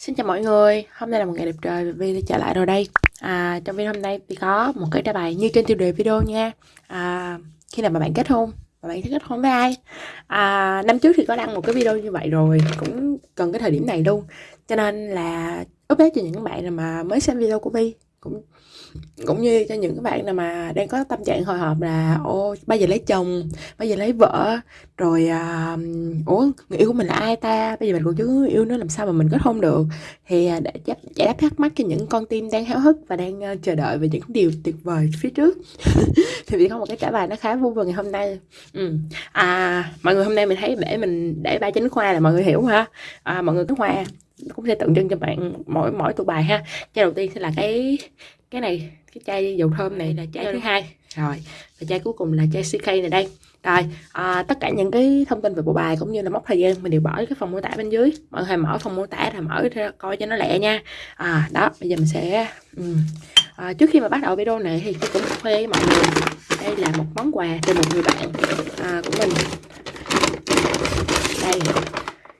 Xin chào mọi người, hôm nay là một ngày đẹp trời và Vi đã trở lại rồi đây. À, Trong video hôm nay Vi có một cái trả bài như trên tiêu đề video nha. À, Khi nào mà bạn kết hôn, mà bạn thích kết hôn với ai? À, Năm trước thì có đăng một cái video như vậy rồi, cũng gần cái thời điểm này luôn. Cho nên là update cho những bạn mà mới xem video của Vi cũng cũng như cho những các bạn nào mà đang có tâm trạng hồi hộp là ô bây giờ lấy chồng bây giờ lấy vợ rồi à, ủa người yêu của mình là ai ta? Bây giờ mình còn chưa yêu nó làm sao mà mình kết hôn được? Thì à, để giải đáp thắc mắc cho những con tim đang háo hức và đang uh, chờ đợi về những điều tuyệt vời phía trước. Thì vì có một cái trả bài nó khá vui vào ngày hôm nay. Ừ. à mọi người hôm nay mình thấy để mình để ba chính khoa là mọi người hiểu ha à, mọi người có khoa cũng sẽ tượng trưng cho bạn mỗi mỗi tụ bài ha. Chai đầu tiên sẽ là cái cái này cái chai dầu thơm này là chai thứ hai. Rồi và chai cuối cùng là chai CK này đây. Rồi à, tất cả những cái thông tin về bộ bài cũng như là mốc thời gian mình đều bỏ cái phần mô tả bên dưới. Mọi người mở phần mô tả là mở ra coi cho nó lẹ nha. À đó bây giờ mình sẽ um, à, trước khi mà bắt đầu video này thì tôi cũng khoe với mọi người đây là một món quà từ một người bạn à, của mình. Đây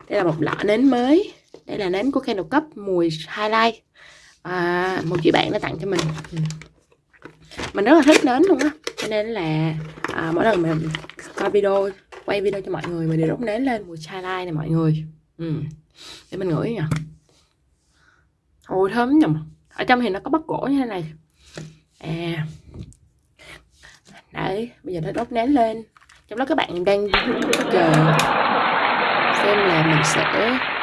đây là một lọ nến mới đây là nến của Candle Cup mùi highlight. À, một chị bạn đã tặng cho mình. Ừ. mình rất là thích nến luôn á. Cho nên là à, mỗi lần mình coi video quay video cho mọi người mình đều đốt nến lên mùi highlight này mọi người. Ừ. để mình ngửi nha. Ôi thơm nhầm ở trong thì nó có bắp gỗ như thế này. À. Đấy bây giờ nó đốt nến lên. Trong đó các bạn đang chờ xem là mình sẽ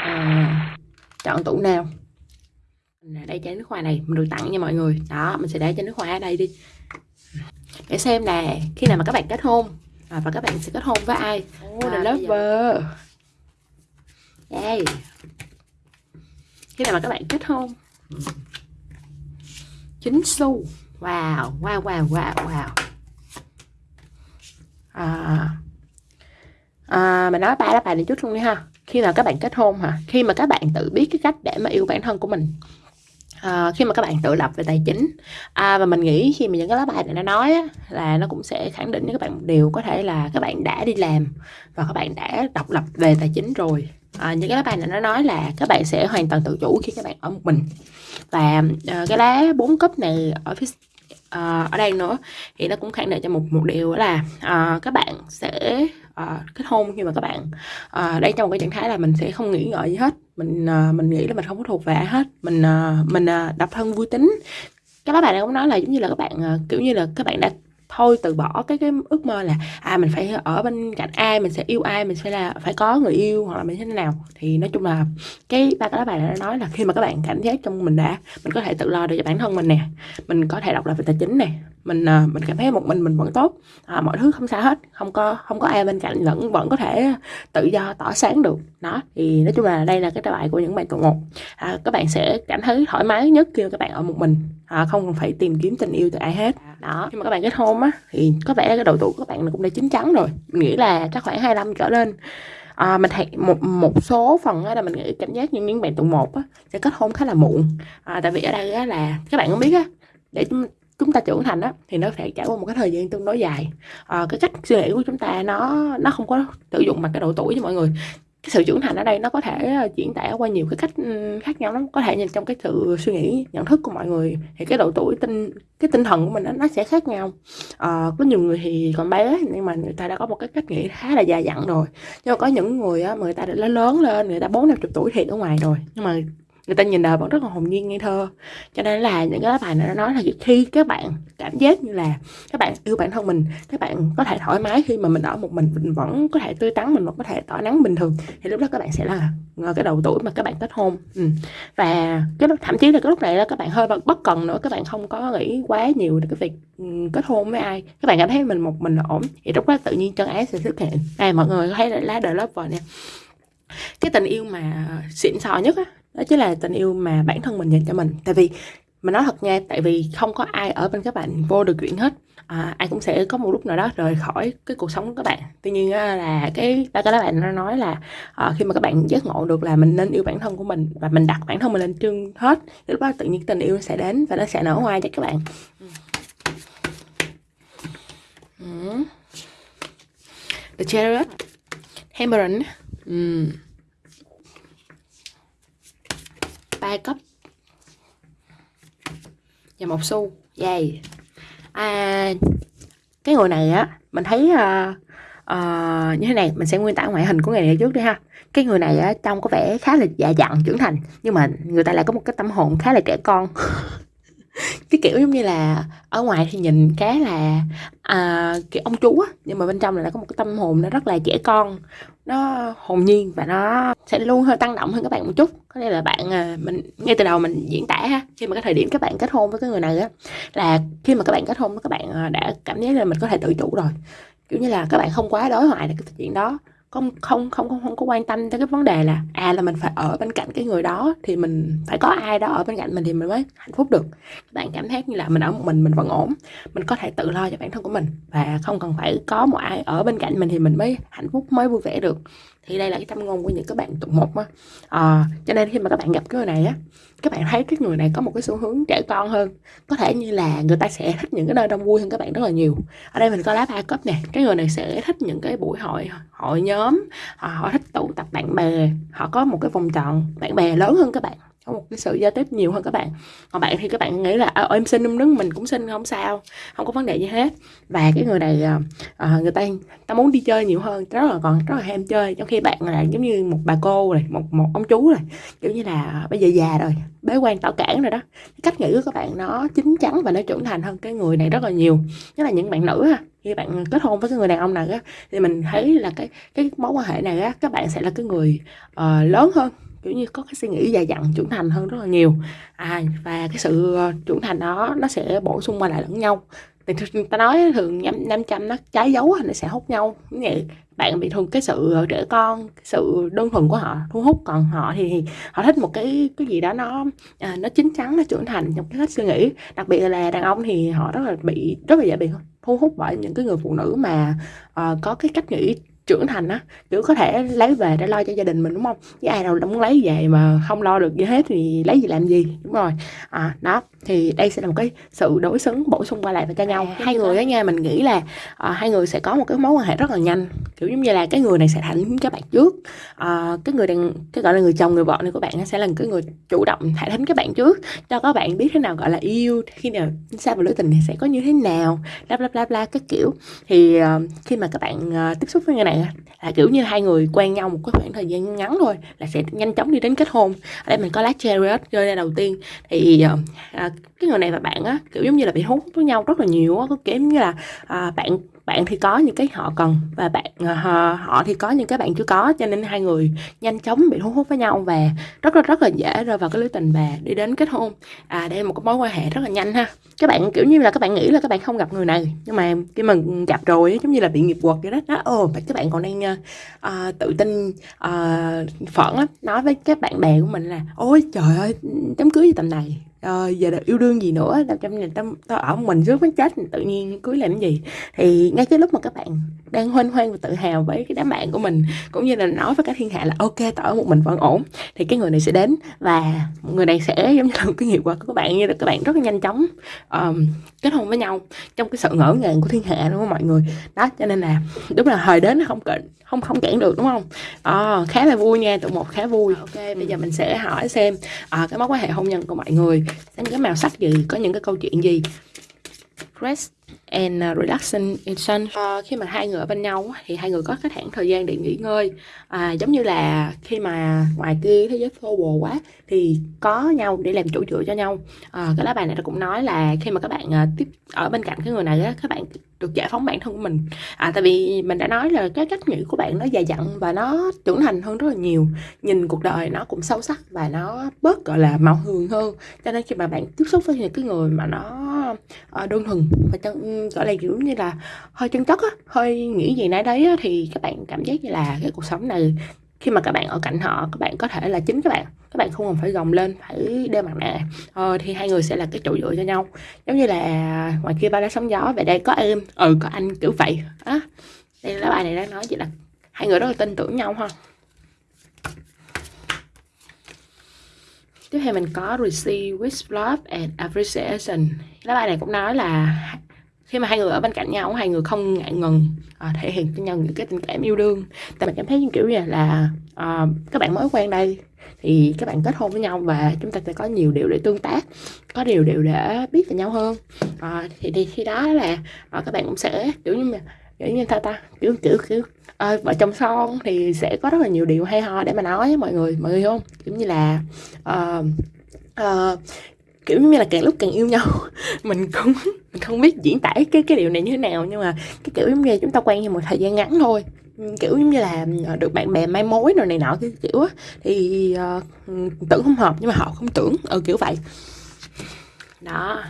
à, chọn tủ nào? Đây chai nước hoa này mình được tặng nha mọi người. Đó mình sẽ để chai nước hoa ở đây đi. Để xem là khi nào mà các bạn kết hôn à, và các bạn sẽ kết hôn với ai? Oh, à, the lover. đây khi nào mà các bạn kết hôn? Chính xu. Wow wow wow wow wow. À, à, mình nói ba lá bài này chút luôn đi ha khi nào các bạn kết hôn hả? Khi mà các bạn tự biết cái cách để mà yêu bản thân của mình. À, khi mà các bạn tự lập về tài chính. À, và mình nghĩ khi mà những cái lá bài này nó nói á, là nó cũng sẽ khẳng định với các bạn một điều có thể là các bạn đã đi làm và các bạn đã độc lập về tài chính rồi. À, những cái lá bài này nó nói là các bạn sẽ hoàn toàn tự chủ khi các bạn ở một mình. Và à, cái lá bốn cấp này ở phía uh, ở đây nữa. Thì nó cũng khẳng định cho một một điều là uh, các bạn sẽ uh, kết hôn khi mà các bạn uh, đây trong một cái trạng thái là mình sẽ không nghĩ ngợi gì hết. Mình uh, mình nghĩ là mình không có thuộc về ai hết. Mình uh, mình uh, độc thân vui tính. Các bạn này cũng nói là giống như là các bạn uh, kiểu như là các bạn đã thôi từ bỏ cái cái ước mơ là à mình phải ở bên cạnh ai mình sẽ yêu ai mình phải là phải có người yêu hoặc là mình thế nào. Thì nói chung là cái ba cái lá bài đã nói là khi mà các bạn cảm giác trong mình đã mình có thể tự lo được cho bản thân mình nè mình có thể độc lập về tài chính nè mình ờ, mình cảm thấy một mình mình vẫn tốt à, mọi thứ không sao hết không có không có ai bên cạnh vẫn vẫn có thể tự do tỏ sáng được. Đó thì nói chung là đây là cái bài bài của những bạn tụ một. À, các bạn sẽ cảm thấy thoải mái nhất khi các bạn ở một mình à, không phải tìm kiếm tình yêu từ ai hết. Đó. Khi mà các bạn kết hôn á thì có vẻ cái độ tuổi của các bạn cũng đã chín chắn rồi. Mình nghĩ là chắc khoảng 25 trở lên. À, mình thấy một một số phần là mình nghĩ cảm giác như những bạn tụ một á, sẽ kết hôn khá là muộn. À, tại vì ở đây á, là các bạn cũng biết á để chúng ta trưởng thành á thì nó phải trải qua một cái thời gian tương đối dài. À, cái cách suy nghĩ của chúng ta nó nó không có sử dụng bằng cái độ tuổi với mọi người cái sự trưởng thành ở đây nó có thể ờ, diễn tả qua nhiều cái cách ừ, khác nhau lắm. Có thể nhìn trong cái sự suy nghĩ nhận thức của mọi người thì cái độ tuổi tinh cái tinh thần của mình nó, nó sẽ khác nhau. À, có nhiều người thì còn bé nhưng mà người ta đã có một cái cách nghĩ khá là già dặn rồi. Nhưng mà có những người á mà người ta đã lớn lên người ta bốn năm chục tuổi thì ở ngoài rồi nhưng mà người ta nhìn đời vẫn rất là hồn nhiên ngây thơ. Cho nên là những cái bài này nó nói là khi các bạn cảm giác như là các bạn yêu bản thân mình, các bạn có thể thoải mái khi mà mình ở một mình mình vẫn có thể tươi tắn, mình vẫn có thể tỏ nắng bình thường. Thì lúc đó các bạn sẽ là ờ, cái đầu tuổi mà các bạn kết hôn. Ừ. và cái thậm chí là cái lúc này là các bạn hơi bất cần nữa, các bạn không có nghĩ quá nhiều về cái việc ừ, kết hôn với ai. Các bạn cảm thấy mình một mình là ổn. Thì lúc đó tự nhiên chân ái sẽ xuất hiện. Này mọi người thấy là lá đời lớp vợ nè. Cái tình yêu mà xịn sò nhất á đó chính là tình yêu mà bản thân mình dành cho mình. Tại vì mà nói thật nha tại vì không có ai ở bên các bạn vô được chuyện hết. À, ai cũng sẽ có một lúc nào đó rời khỏi cái cuộc sống của các bạn. Tuy nhiên là cái ta các bạn nó nói là à, khi mà các bạn giác ngộ được là mình nên yêu bản thân của mình và mình đặt bản thân mình lên trưng hết thì lúc đó tự nhiên tình yêu sẽ đến và nó sẽ nở hoa cho các bạn. Ừ. Ừ. The Chariot. Hammerin mm. Ừ. ba cấp. Và một xu dày à, cái người này á mình thấy uh, uh, như thế này mình sẽ nguyên tả ngoại hình của người này trước đi ha. Cái người này á trông có vẻ khá là già dặn trưởng thành nhưng mà người ta lại có một cái tâm hồn khá là trẻ con. cái kiểu giống như là ở ngoài thì nhìn khá là à, kiểu ông chú á nhưng mà bên trong lại có một cái tâm hồn nó rất là trẻ con. Nó hồn nhiên và nó sẽ luôn hơi tăng động hơn các bạn một chút. Có nghĩa là bạn à, mình ngay từ đầu mình diễn tả ha khi mà cái thời điểm các bạn kết hôn với cái người này á là khi mà các bạn kết hôn các bạn à, đã cảm thấy là mình có thể tự chủ rồi. Kiểu như là các bạn không quá đối thoại được cái chuyện đó không không không không không có quan tâm tới cái vấn đề là à là mình phải ở bên cạnh cái người đó thì mình phải có ai đó ở bên cạnh mình thì mình mới hạnh phúc được. Các bạn cảm thấy như là mình ở một mình mình vẫn ổn, mình có thể tự lo cho bản thân của mình và không cần phải có một ai ở bên cạnh mình thì mình mới hạnh phúc, mới vui vẻ được thì đây là cái tâm ngôn của những các bạn tụ một á. À, cho nên khi mà các bạn gặp cái người này á các bạn thấy cái người này có một cái xu hướng trẻ con hơn. Có thể như là người ta sẽ thích những cái nơi đông vui hơn các bạn rất là nhiều. Ở đây mình có lá ba cấp nè cái người này sẽ thích những cái buổi hội hội nhóm họ, họ thích tụ tập bạn bè họ có một cái vòng tròn bạn bè lớn hơn các bạn có một cái sự giao tiếp nhiều hơn các bạn. Còn bạn thì các bạn nghĩ là à, em xin em đứng mình cũng xin không sao không có vấn đề gì hết. Và cái người này à, người ta ta muốn đi chơi nhiều hơn rất là còn rất là ham chơi. Trong khi bạn là giống như một bà cô này một một ông chú này kiểu như là bây giờ già rồi bế quan tảo cản rồi đó. Cách nghĩ của các bạn nó chín chắn và nó trưởng thành hơn cái người này rất là nhiều. Nhất là những bạn nữ ha khi bạn kết hôn với cái người đàn ông này á thì mình thấy là cái cái mối quan hệ này á các bạn sẽ là cái người uh, lớn hơn kiểu như có cái suy nghĩ dài dặn trưởng thành hơn rất là nhiều. À và cái sự ờ, trưởng thành đó nó sẽ bổ sung qua lại lẫn nhau. Thì ta nói thường năm trăm nó trái dấu nó sẽ hút nhau. Như vậy bạn bị thường cái sự ờ, trẻ con cái sự đơn thuần của họ thu hút. Còn họ thì, thì họ thích một cái cái gì đó nó à, nó chín chắn nó trưởng thành trong cái cách suy nghĩ. Đặc biệt là đàn ông thì họ rất là bị rất là dễ bị thu hút bởi những cái người phụ nữ mà uh, có cái cách nghĩ trưởng thành á kiểu có thể lấy về để lo cho gia đình mình đúng không? Chứ ai đâu muốn lấy về mà không lo được gì hết thì lấy gì làm gì đúng rồi. À đó thì đây sẽ là một cái sự đối xứng bổ sung qua lại với cho nhau. À, hai người đó nha mình nghĩ là à, hai người sẽ có một cái mối quan hệ rất là nhanh. Kiểu giống như là cái người này sẽ thẳng các bạn trước. À, cái người đang cái gọi là người chồng người vợ này của bạn sẽ là cái người chủ động thả thính các bạn trước cho các bạn biết thế nào gọi là yêu khi nào xa vào lưỡi tình thì sẽ có như thế nào bla bla bla bla các kiểu. Thì uh, khi mà các bạn uh, tiếp xúc với người này là kiểu như hai người quen nhau một cái khoảng thời gian ngắn thôi là sẽ nhanh chóng đi đến kết hôn. Ở đây mình có lá chariot rơi ra đầu tiên. Thì uh, cái người này và bạn á kiểu giống như là bị hút với nhau rất là nhiều á có kiểu như là uh, bạn bạn thì có những cái họ cần và bạn ờ, họ họ thì có những cái bạn chưa có cho nên hai người nhanh chóng bị thu hút với nhau và rất là rất là dễ rơi vào cái lưới tình và đi đến kết hôn. À đây là một cái mối quan hệ rất là nhanh ha. Các bạn kiểu như là các bạn nghĩ là các bạn không gặp người này nhưng mà khi mà gặp rồi giống như là bị nghiệp quật vậy đó đó ồ các bạn còn đang uh, tự tin uh, phẫn lắm nói với các bạn bè của mình là ôi trời ơi đám cưới gì tầm này? Ờ, giờ được yêu đương gì nữa tao trong nhà tao, tao ở mình trước mới chết tự nhiên cưới làm gì? Thì ngay cái lúc mà các bạn đang hoan hoan và tự hào với cái đám bạn của mình cũng như là nói với cả thiên hạ là ok tao ở một mình vẫn ổn. Thì cái người này sẽ đến và người này sẽ giống như là một cái nghiệp quả của các bạn như là các bạn rất là nhanh chóng um, kết hôn với nhau trong cái sự ngỡ ngàng của thiên hạ đúng không mọi người. Đó cho nên là đúng là thời đến không cận không không cản được đúng không? À, khá là vui nha tụi một khá vui. Ok bây giờ mình sẽ hỏi xem à, cái mối quan hệ hôn nhân của mọi người xem cái màu sắc gì có những cái câu chuyện gì. Rest and uh, relaxation uh, ờ, khi mà hai người ở bên nhau thì hai người có cái khoảng thời gian để nghỉ ngơi. À, giống như là khi mà ngoài kia thế giới phô bồ quá thì có nhau để làm chỗ dựa cho nhau. À, cái lá bài này nó cũng nói là khi mà các bạn uh, tiếp ở bên cạnh cái người này á các bạn được giải phóng bản thân của mình. À tại vì mình đã nói là cái cách nghĩ của bạn nó dài dặn và nó trưởng thành hơn rất là nhiều. Nhìn cuộc đời nó cũng sâu sắc và nó bớt gọi là màu hường hơn. Cho nên khi mà bạn tiếp xúc với những cái người mà nó uh, đơn thuần và chân, gọi là kiểu như là hơi chân chất á hơi nghĩ gì nãy đấy á, thì các bạn cảm giác như là cái cuộc sống này khi mà các bạn ở cạnh họ các bạn có thể là chính các bạn các bạn không cần phải gồng lên phải đeo mặt nạ ờ, thì hai người sẽ là cái chỗ dựa cho nhau. Giống như là ngoài kia ba đã sóng gió về đây có em ừ có anh kiểu vậy á. Đây là bài này đang nói vậy là hai người rất là tin tưởng nhau ha. Tiếp theo mình có receive with love and appreciation. Lá bài này cũng nói là khi mà hai người ở bên cạnh nhau hai người không ngại ngần à, thể hiện cho nhau những cái tình cảm yêu đương. Tại mình cảm thấy như kiểu như là à, các bạn mới quen đây thì các bạn kết hôn với nhau và chúng ta sẽ có nhiều điều để tương tác có điều điều để biết về nhau hơn. À, thì, thì khi đó là à, các bạn cũng sẽ kiểu như là kiểu như ta ta kiểu kiểu kiểu à, vợ chồng son thì sẽ có rất là nhiều điều hay ho để mà nói với mọi người mọi người không? Kiểu như là uh, uh, kiểu như là càng lúc càng yêu nhau mình cũng không biết diễn tả cái cái điều này như thế nào nhưng mà cái kiểu giống như chúng ta quen nhau một thời gian ngắn thôi. Kiểu giống như là ờ, được bạn bè mai mối rồi này nọ cái kiểu á. Thì uh, tưởng không hợp nhưng mà họ không tưởng ừ kiểu vậy. Đó.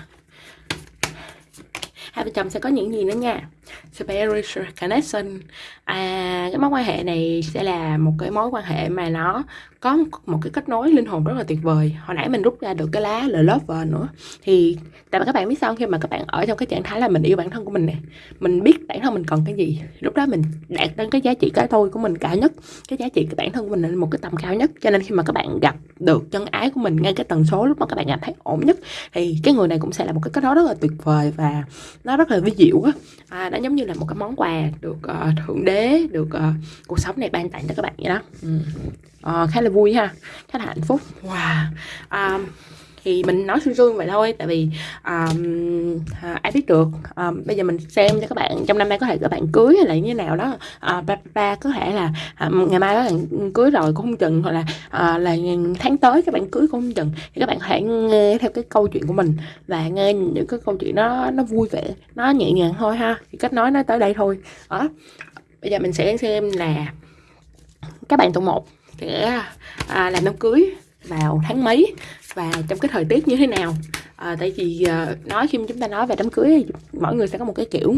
Hai vợ chồng sẽ có những gì nữa nha? Spiritual connection à cái mối quan hệ này sẽ là một cái mối quan hệ mà nó có một cái kết nối linh hồn rất là tuyệt vời. Hồi nãy mình rút ra được cái lá là lover nữa. Thì tại mà các bạn biết sao khi mà các bạn ở trong cái trạng thái là mình yêu bản thân của mình nè mình biết bản thân mình cần cái gì. Lúc đó mình đạt đến cái giá trị cái tôi của mình cao nhất cái giá trị của bản thân của mình lên một cái tầm cao nhất. Cho nên khi mà các bạn gặp được chân ái của mình ngay cái tần số lúc mà các bạn cảm thấy ổn nhất thì cái người này cũng sẽ là một cái kết nối rất là tuyệt vời và nó rất là vi diệu á. À, nó giống như là một cái món quà được uh, thượng đế được uh, cuộc sống này ban tặng cho các bạn vậy đó. Ừ. uh, khá là vui ha khá là hạnh phúc. Wow. Um, thì mình nói xương xương vậy thôi tại vì um, à, ai biết được um, bây giờ mình xem cho các bạn trong năm nay có thể các bạn cưới hay là như thế nào đó. À, ba, ba có thể là à, ngày mai các bạn cưới rồi cũng không chừng hoặc là à, là tháng tới các bạn cưới cũng không chừng thì các bạn hãy nghe theo cái câu chuyện của mình và nghe những cái câu chuyện nó nó vui vẻ nó nhẹ nhàng thôi ha. Thì cách nói nó tới đây thôi. Đó bây giờ mình sẽ xem là các bạn tụ một sẽ à, làm đám cưới vào tháng mấy và trong cái thời tiết như thế nào. À, tại vì à, nói khi chúng ta nói về đám cưới mỗi người sẽ có một cái kiểu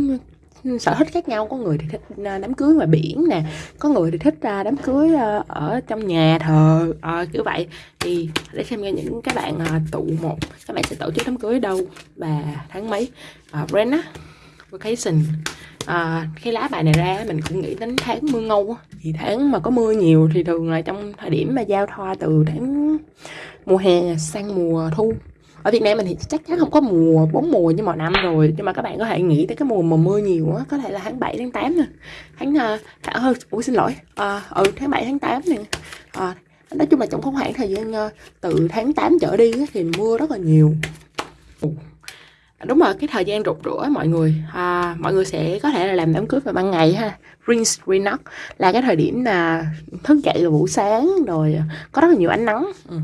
sở thích khác nhau. Có người thì thích à, đám cưới ngoài biển nè có người thì thích ra đám cưới à, ở trong nhà thờ à, kiểu vậy. Thì để xem nghe những các bạn tụ một các bạn sẽ tổ chức đám cưới đâu và tháng mấy. À, á vacation à, cái lá bài này ra mình cũng nghĩ đến tháng mưa ngâu thì tháng mà có mưa nhiều thì thường là trong thời điểm mà giao thoa từ tháng mùa hè sang mùa thu. Ở Việt Nam mình thì chắc chắn không có mùa bốn mùa như mọi năm rồi nhưng mà các bạn có thể nghĩ tới cái mùa mà mưa nhiều á có thể là tháng 7 tháng 8 nè. Tháng à, hơn ờ, ủa xin lỗi. À, ừ tháng 7 tháng 8 nè. À, nói chung là trong không khoảng thời gian ờ, từ tháng 8 trở đi thì mưa rất là nhiều đúng rồi cái thời gian rụt rửa mọi người. À, mọi người sẽ có thể là làm đám cưới vào ban ngày ha. Rinse renock là cái thời điểm là thức dậy vào buổi sáng rồi có rất là nhiều ánh nắng. Ừ.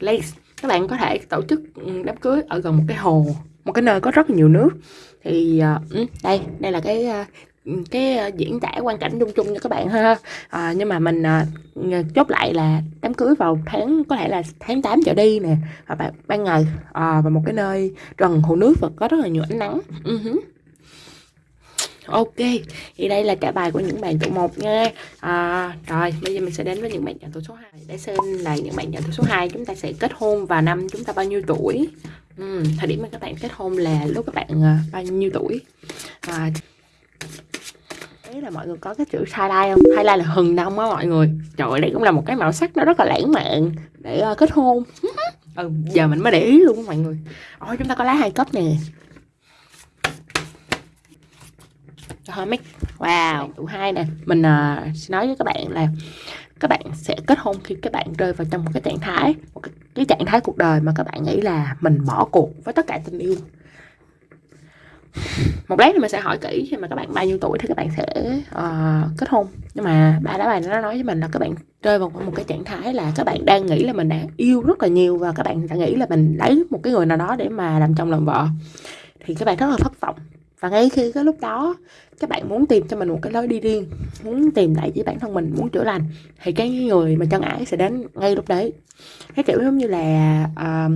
Lace các bạn có thể tổ chức ừ, đám cưới ở gần một cái hồ một cái nơi có rất là nhiều nước. Thì uh, đây đây là cái uh, cái ờ, diễn tả quan cảnh chung chung cho các bạn ha. À, nhưng mà mình à, chốt lại là đám cưới vào tháng có thể là tháng 8 trở đi nè. Và ban, ban ngày à, và một cái nơi gần hồ nước và có rất là nhiều ánh nắng. Uh-huh. Ok, thì đây là cả bài của những bạn tụ một nha. À, Rồi, bây giờ mình sẽ đến với những bạn nhận tụ số 2 Để xem là những bạn nhận tụ số 2 chúng ta sẽ kết hôn vào năm chúng ta bao nhiêu tuổi. Ừ, Thời điểm mà các bạn kết hôn là lúc các bạn uh, bao nhiêu tuổi. À, thấy là mọi người có cái chữ highlight không? Highlight là hừng đông á mọi người. Trời ơi đây cũng là một cái màu sắc nó rất là lãng mạn. Để uh, kết hôn. Ừ, giờ mình mới để ý luôn mọi người. Ôi chúng ta có lá hai cấp nè. Make wow. Tụ hai nè. Mình uh, sẽ nói với các bạn là các bạn sẽ kết hôn khi các bạn rơi vào trong một cái trạng thái một cái, cái trạng thái cuộc đời mà các bạn nghĩ là mình bỏ cuộc với tất cả tình yêu một lát thì mình sẽ hỏi kỹ khi mà các bạn bao nhiêu tuổi thì các bạn sẽ uh, kết hôn. Nhưng mà ba lá bài nó nói với mình là các bạn rơi vào một cái trạng thái là các bạn đang nghĩ là mình đang yêu rất là nhiều và các bạn đã nghĩ là mình lấy một cái người nào đó để mà làm chồng làm vợ. Thì các bạn rất là thất vọng. Và ngay khi cái lúc đó các bạn muốn tìm cho mình một cái lối đi riêng muốn tìm lại với bản thân mình muốn chữa lành thì cái người mà chân ái sẽ đến ngay lúc đấy. Cái kiểu giống như là uh,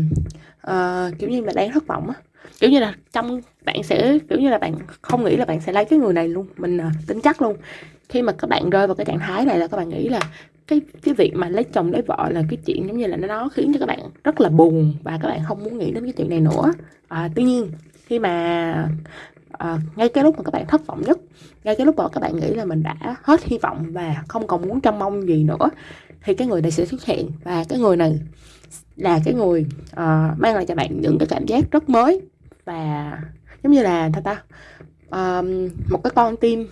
uh, kiểu như là đang thất vọng á kiểu như là trong bạn sẽ kiểu như là bạn không nghĩ là bạn sẽ lấy cái người này luôn mình à, tính chắc luôn. Khi mà các bạn rơi vào cái trạng thái này là các bạn nghĩ là cái cái việc mà lấy chồng lấy vợ là cái chuyện giống như là nó khiến cho các bạn rất là buồn và các bạn không muốn nghĩ đến cái chuyện này nữa. À, tuy nhiên khi mà à, ngay cái lúc mà các bạn thất vọng nhất ngay cái lúc mà các bạn nghĩ là mình đã hết hy vọng và không còn muốn trông mong gì nữa thì cái người này sẽ xuất hiện. Và cái người này là cái người uh, mang lại cho bạn những cái cảm giác rất mới và giống như là ta ta? Um, một cái con tim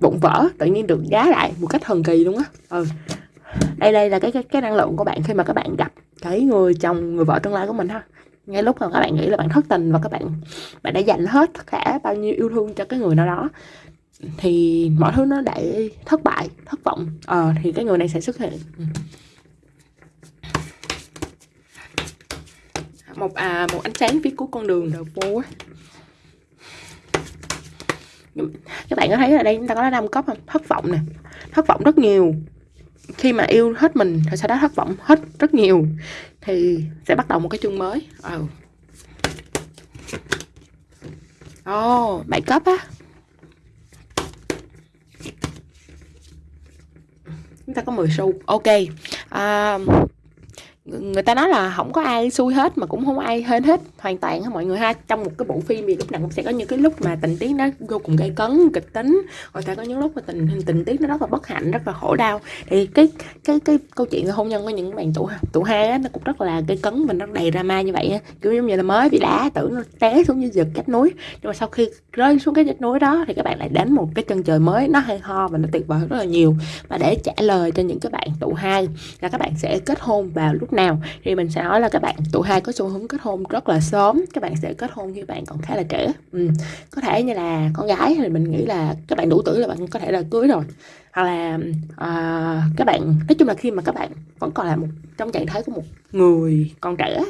bụng vỡ tự nhiên được giá lại một cách thần kỳ luôn á. Ừ. Đây đây là cái, cái cái năng lượng của bạn khi mà các bạn gặp cái người chồng người vợ tương lai của mình ha. Ngay lúc mà các bạn nghĩ là bạn thất tình và các bạn bạn đã dành hết tất cả bao nhiêu yêu thương cho cái người nào đó thì mọi thứ nó đã thất bại thất vọng ờ thì cái người này sẽ xuất hiện. Ừ. một à một ánh sáng phía cuối con đường. Đầu phố các bạn có thấy ở đây chúng ta có năm cấp không? Thất vọng nè. Thất vọng rất nhiều. Khi mà yêu hết mình rồi sau đó thất vọng hết rất nhiều. Thì sẽ bắt đầu một cái chương mới. Ừ. ồ oh, bảy cấp á. Chúng ta có 10 xu. Ok. À, người ta nói là không có ai xui hết mà cũng không ai hên hết, hoàn toàn mọi người ha. Trong một cái bộ phim thì lúc nào cũng sẽ có những cái lúc mà tình tiết nó vô cùng gây cấn, kịch tính. Rồi ta có những lúc mà tình tình tiết nó rất là bất hạnh, rất là khổ đau. Thì cái cái cái câu chuyện về hôn nhân của những bạn tụ tụ hai á, nó cũng rất là gây cấn và nó đầy drama như vậy kiểu giống như là mới bị đá tưởng nó té xuống như giật cách núi. Nhưng mà sau khi rơi xuống cái vách núi đó thì các bạn lại đến một cái chân trời mới. Nó hay ho và nó tuyệt vời rất là nhiều. Và để trả lời cho những cái bạn tụ hai là các bạn sẽ kết hôn vào lúc nào? Thì mình sẽ nói là các bạn tuổi hai có xu hướng kết hôn rất là sớm. Các bạn sẽ kết hôn khi bạn còn khá là trẻ. Ừ. có thể như là con gái thì mình nghĩ là các bạn đủ tuổi là bạn có thể là cưới rồi hoặc là à, các bạn nói chung là khi mà các bạn vẫn còn là một trong trạng thái của một người còn trẻ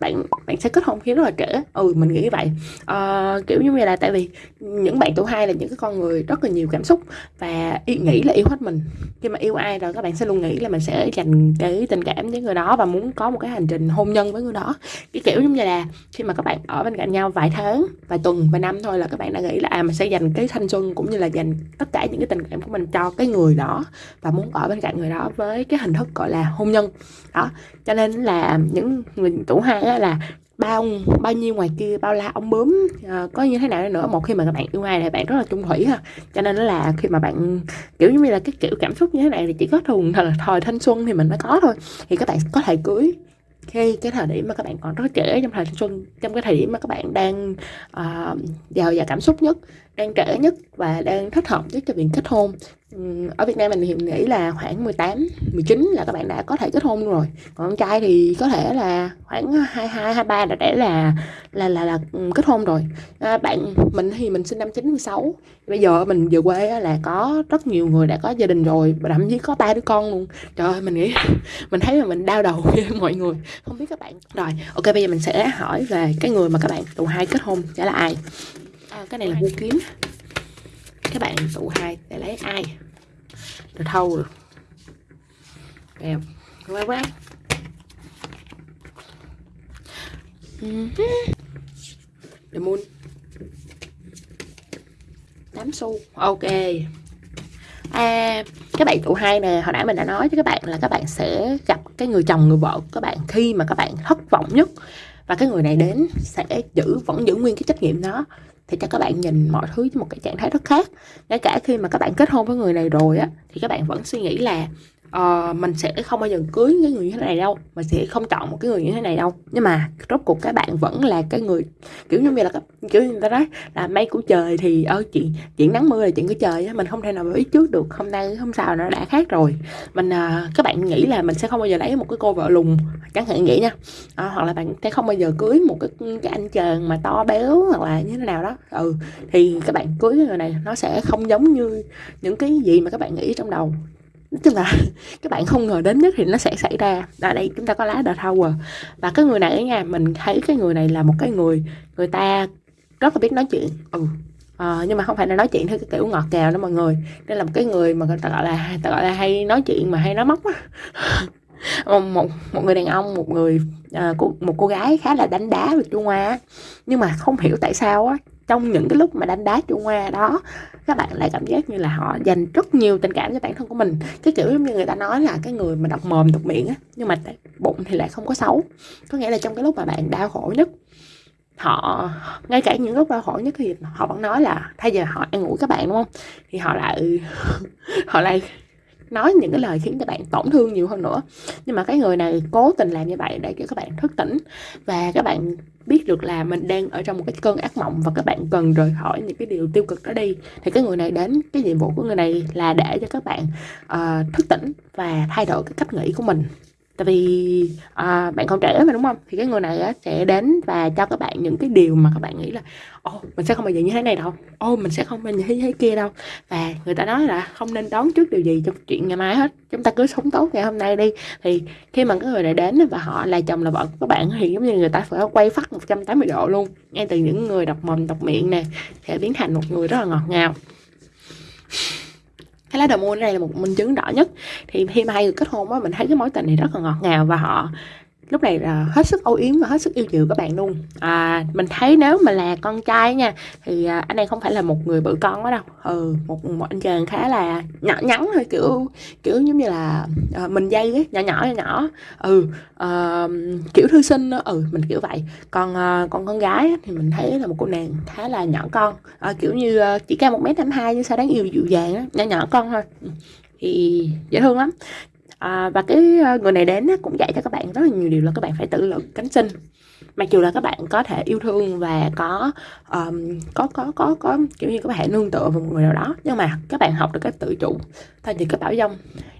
bạn bạn sẽ kết hôn khi rất là trẻ. Ừ mình nghĩ vậy. À, kiểu như vậy ờ, là tại vì những bạn tuổi hai là những cái con người rất là nhiều cảm xúc và ý nghĩ là yêu hết mình. Khi mà yêu ai rồi các bạn sẽ luôn nghĩ là mình sẽ dành cái tình cảm với người đó và muốn có một cái hành trình hôn nhân với người đó. Cái kiểu giống như là khi mà các bạn ở bên cạnh nhau vài tháng vài tuần vài năm thôi là các bạn đã nghĩ là à mình sẽ dành cái thanh xuân cũng như là dành tất cả những cái tình cảm của mình cho cái người đó và muốn ở bên cạnh người đó với cái hình thức gọi là hôn nhân. Đó cho nên là những người tuổi hai là bao bao nhiêu ngoài kia bao la ông bướm à, có như thế nào nữa. Một khi mà các bạn yêu ai thì bạn rất là trung thủy ha. Cho nên là khi mà bạn kiểu như là cái kiểu cảm xúc như thế này thì chỉ có thường thời, thời thanh xuân thì mình mới có thôi. Thì các bạn có thể cưới khi cái thời điểm mà các bạn còn rất trẻ trong thời thanh xuân trong cái thời điểm mà các bạn đang uh, giàu và cảm xúc nhất đang trẻ nhất và đang thích hợp nhất cho việc kết hôn. Ừ, ở Việt Nam mình thì nghĩ là khoảng 18, 19 là các bạn đã có thể kết hôn rồi. Còn con trai thì có thể là khoảng 22, 23 đã để là là là là ừ, kết hôn rồi. À, bạn mình thì mình sinh năm 96 bây giờ mình về quê là có rất nhiều người đã có gia đình rồi và thậm chí có ba đứa con luôn. Trời ơi mình nghĩ mình thấy là mình đau đầu với mọi người. Không biết các bạn. Rồi ok bây giờ mình sẽ hỏi về cái người mà các bạn tụ hai kết hôn sẽ là ai? À, cái này là mua kiếm. Các bạn tụ hai để lấy ai rồi thâu rồi. Đẹp. Quá quá. Ừ. Để mua. 8 xu. Ok. À, Các bạn tụ hai nè. Hồi nãy mình đã nói cho các bạn là các bạn sẽ gặp cái người chồng người vợ của các bạn Khi mà các bạn thất vọng nhất. Và cái người này đến sẽ giữ vẫn giữ nguyên cái trách nhiệm đó thì cho các bạn nhìn mọi thứ với một cái trạng thái rất khác. Ngay cả khi mà các bạn kết hôn với người này rồi á, thì các bạn vẫn suy nghĩ là uh, mình sẽ không bao giờ cưới cái người như thế này đâu. Mình sẽ không chọn một cái người như thế này đâu. Nhưng mà rốt cuộc các bạn vẫn là cái người kiểu như là kiểu như người ta nói là mây của trời thì ơi chuyện chuyện nắng mưa là chuyện của trời mình không thể nào biết trước được. Hôm nay hôm sau nó đã khác rồi. Mình uh, các bạn nghĩ là mình sẽ không bao giờ lấy một cái cô vợ lùn chẳng hạn nghĩ nha. Uh, hoặc là bạn sẽ không bao giờ cưới một cái cái anh chàng mà to béo hoặc là như thế nào đó. Ừ thì các bạn cưới cái người này nó sẽ không giống như những cái gì mà các bạn nghĩ trong đầu tức là các bạn không ngờ đến nhất thì nó sẽ xảy ra. Ở đây chúng ta có lá The Tower. Và cái người này nha mình thấy cái người này là một cái người người ta rất là biết nói chuyện. Ừ à, nhưng mà không phải là nói chuyện theo cái kiểu ngọt ngào đó mọi người. Đây là một cái người mà người ta gọi là ta gọi là hay nói chuyện mà hay nói móc á. Một một người đàn ông một người à, một cô gái khá là đánh đá về Trung Hoa nhưng mà không hiểu tại sao á trong những cái lúc mà đánh đá Trung Hoa đó các bạn lại cảm giác như là họ dành rất nhiều tình cảm cho bản thân của mình. Cái kiểu giống như người ta nói là cái người mà độc mồm độc miệng á, nhưng mà bụng thì lại không có xấu. Có nghĩa là trong cái lúc mà bạn đau khổ nhất, họ, ngay cả những lúc đau khổ nhất thì họ vẫn nói là, thay giờ họ ăn ngủ các bạn đúng không? Thì họ lại họ lại nói những cái lời khiến các bạn tổn thương nhiều hơn nữa. Nhưng mà cái người này cố tình làm như vậy để cho các bạn thức tỉnh. Và các bạn biết được là mình đang ở trong một cái cơn ác mộng và các bạn cần rời khỏi những cái điều tiêu cực đó đi. Thì cái người này đến cái nhiệm vụ của người này là để cho các bạn uh, thức tỉnh và thay đổi cái cách nghĩ của mình tại vì à, bạn còn trẻ mà đúng không? Thì cái người này á, sẽ đến và cho các bạn những cái điều mà các bạn nghĩ là ô mình sẽ không bao giờ như thế này đâu. Ô mình sẽ không bao giờ như thế, thế kia đâu. Và người ta nói là không nên đón trước điều gì trong chuyện ngày mai hết. Chúng ta cứ sống tốt ngày hôm nay đi. Thì khi mà cái người này đến và họ là chồng là vợ của các bạn thì giống như người ta phải quay phát 180 độ luôn ngay từ những người đọc mồm đọc miệng nè sẽ biến thành một người rất là ngọt ngào cái lá đầu môi này là một minh chứng rõ nhất. Thì khi mà hai người kết hôn á, mình thấy cái mối tình này rất là ngọt ngào và họ lúc này là hết sức âu yếm và hết sức yêu chiều các bạn luôn. À, mình thấy nếu mà là con trai nha thì à, anh này không phải là một người bự con đó đâu. Ừ một, một anh chàng khá là nhỏ nhắn thôi kiểu kiểu giống như là à, mình dây ấy, nhỏ nhỏ nhỏ nhỏ. Ừ à, kiểu thư sinh đó. Ừ mình kiểu vậy. Còn à, còn con gái thì mình thấy là một cô nàng khá là nhỏ con. À, kiểu như chỉ cao một mét tám hai nhưng sao đáng yêu dịu dàng á nhỏ nhỏ con thôi. Ừ, thì dễ thương lắm à, và cái ờ, người này đến cũng dạy cho các bạn rất là nhiều điều là các bạn phải tự lực cánh sinh. Mặc dù là các bạn có thể yêu thương và có um, có có có có kiểu như các bạn nương tựa vào một người nào đó nhưng mà các bạn học được cái tự chủ thay vì cái bảo dông.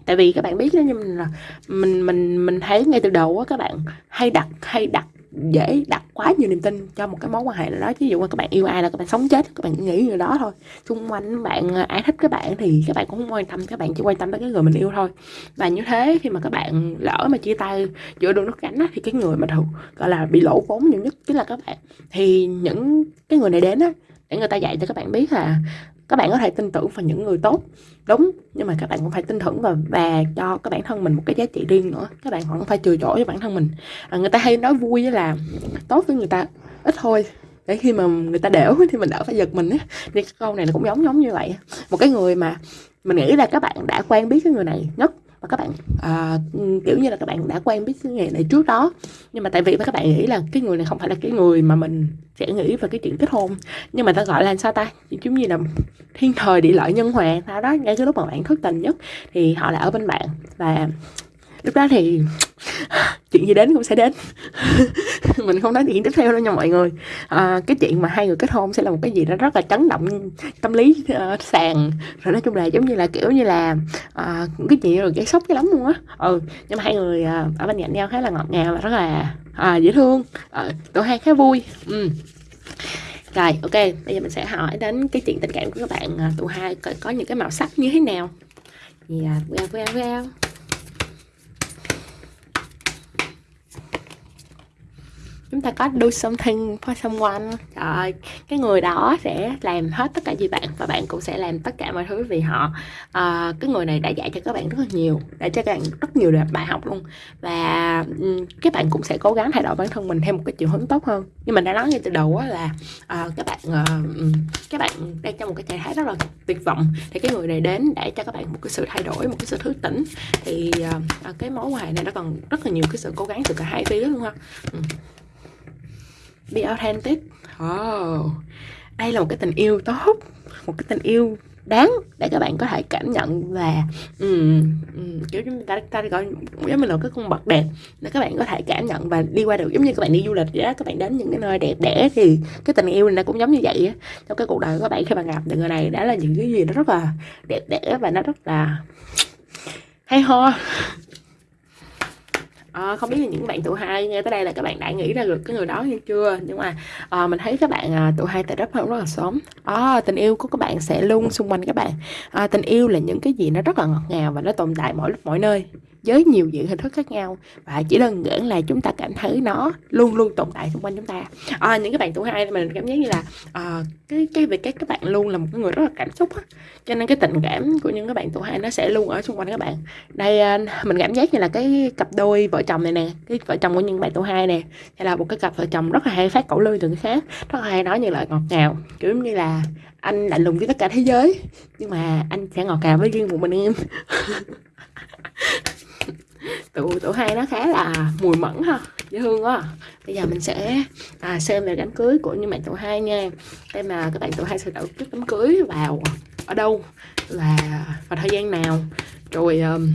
Tại vì các bạn biết đó nhưng là mình mình mình thấy ngay từ đầu á các bạn hay đặt hay đặt dễ đặt quá nhiều niềm tin cho một cái mối quan hệ nào đó. Ví dụ mà các bạn yêu ai là các bạn sống chết các bạn nghĩ người đó thôi. Xung quanh bạn à, ai thích các bạn thì các bạn cũng không quan tâm các bạn chỉ quan tâm tới cái người mình yêu thôi. Và như thế khi mà các bạn lỡ mà chia tay giữa đường nước cánh á, thì cái người mà thường gọi là bị lỗ vốn nhiều nhất chính là các bạn. Thì những cái người này đến á để người ta dạy cho các bạn biết là các bạn có thể tin tưởng vào những người tốt đúng nhưng mà các bạn cũng phải tin tưởng và và cho các bản thân mình một cái giá trị riêng nữa. Các bạn không phải chừa chỗ cho bản thân mình. À, người ta hay nói vui là tốt với người ta ít thôi để khi mà người ta đểu thì mình đỡ phải giật mình á. Thì câu này nó cũng giống giống như vậy. Một cái người mà mình nghĩ là các bạn đã quen biết cái người này nhất và các bạn à, kiểu như là các bạn đã quen biết cái người này trước đó. Nhưng mà tại vì các bạn nghĩ là cái người này không phải là cái người mà mình sẽ nghĩ về cái chuyện kết hôn. Nhưng mà ta gọi là sao ta? Giống như là thiên thời địa lợi nhân hòa sao đó ngay cái lúc mà bạn thất tình nhất thì họ lại ở bên bạn. Và lúc đó thì chuyện gì đến cũng sẽ đến mình không nói chuyện tiếp theo đâu nha mọi người à, cái chuyện mà hai người kết hôn sẽ là một cái gì đó rất là chấn động tâm lý uh, sàn rồi nói chung là giống như là kiểu như là uh, cái chuyện rồi gây sốc cái lắm luôn á ừ nhưng mà hai người uh, ở bên cạnh nhau khá là ngọt ngào và rất là uh, dễ thương uh, tụi hai khá vui ừ. Rồi, ok, bây giờ mình sẽ hỏi đến cái chuyện tình cảm của các bạn tụi hai có, có những cái màu sắc như thế nào. Yeah, well, well, well. Chúng ta có do something for someone. Trời ơi, cái người đó sẽ làm hết tất cả vì bạn và bạn cũng sẽ làm tất cả mọi thứ vì họ. À, cái người này đã dạy cho các bạn rất là nhiều đã cho các bạn rất nhiều bài học luôn. Và các bạn cũng sẽ cố gắng thay đổi bản thân mình theo một cái chiều hướng tốt hơn. Nhưng mình đã nói ngay từ đầu á là à, các bạn à, các bạn đang trong một cái trạng thái rất là tuyệt vọng. Thì cái người này đến để cho các bạn một cái sự thay đổi một cái sự thức tỉnh. Thì à, cái mối quan hệ này nó còn rất là nhiều cái sự cố gắng từ cả hai phía luôn ha. Ừ be authentic. Oh. đây là một cái tình yêu tốt một cái tình yêu đáng để các bạn có thể cảm nhận và um, um, kiểu chúng ta ta gọi giống như là cái khuôn mặt đẹp để các bạn có thể cảm nhận và đi qua được. Giống như các bạn đi du lịch vậy đó các bạn đến những cái nơi đẹp đẽ thì cái tình yêu này nó cũng giống như vậy á. Trong cái cuộc đời của các bạn khi mà gặp được người này đã là những cái gì nó rất là đẹp đẽ và nó rất là hay ho à, không biết là những bạn tụ hai nghe tới đây là các bạn đã nghĩ ra được cái người đó hay chưa? Nhưng mà à, mình thấy các bạn à, tụ hai tại rất hơn rất là sớm. À, tình yêu của các bạn sẽ luôn xung quanh các bạn. À, tình yêu là những cái gì nó rất là ngọt ngào và nó tồn tại mỗi lúc mỗi nơi với nhiều diện hình thức khác nhau. Và chỉ đơn giản là chúng ta cảm thấy nó luôn luôn tồn tại xung quanh chúng ta. À, những cái bạn tuổi hai mình cảm giác như là à, cái cái việc các các bạn luôn là một cái người rất là cảm xúc á. Cho nên cái tình cảm của những cái bạn tuổi hai nó sẽ luôn ở xung quanh các bạn. Đây à, mình cảm giác như là cái cặp đôi vợ chồng này nè cái vợ chồng của những bạn tuổi hai nè hay là một cái cặp vợ chồng rất là hay phát cẩu lươi từ người khác rất là hay nói như lời ngọt ngào. Kiểu như là anh lạnh lùng với tất cả thế giới nhưng mà anh sẽ ngọt ngào với riêng một mình em. tụ tụ hai nó khá là mùi mẫn ha dễ thương quá. Bây giờ mình sẽ à, xem về đám cưới của những bạn tụ hai nha. Đây mà các bạn tụ hai sẽ tổ chức đám cưới vào ở đâu? Là vào thời gian nào? Rồi um,